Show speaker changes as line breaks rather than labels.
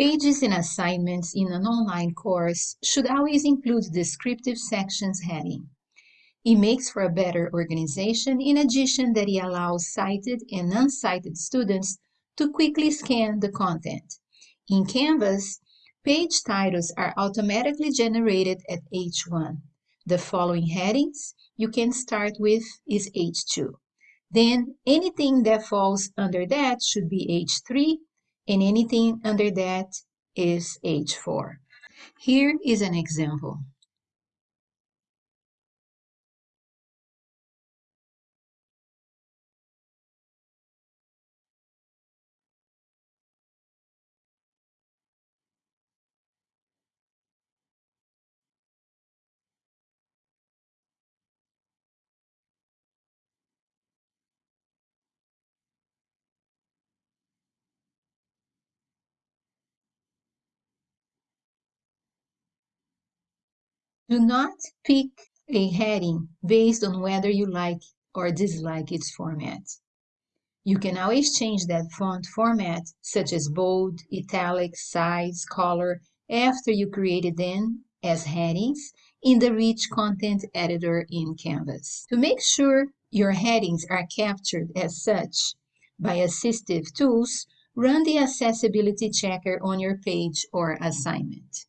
Pages and assignments in an online course should always include descriptive sections heading. It makes for a better organization in addition that it allows sighted and unsighted students to quickly scan the content. In Canvas, page titles are automatically generated at H1. The following headings you can start with is H2. Then anything that falls under that should be H3 and anything under that is H4. Here is an example. Do not pick a heading based on whether you like or dislike its format. You can always change that font format, such as bold, italic, size, color, after you created them as headings in the Rich Content Editor in Canvas. To make sure your headings are captured as such by assistive tools, run the accessibility checker on your page or assignment.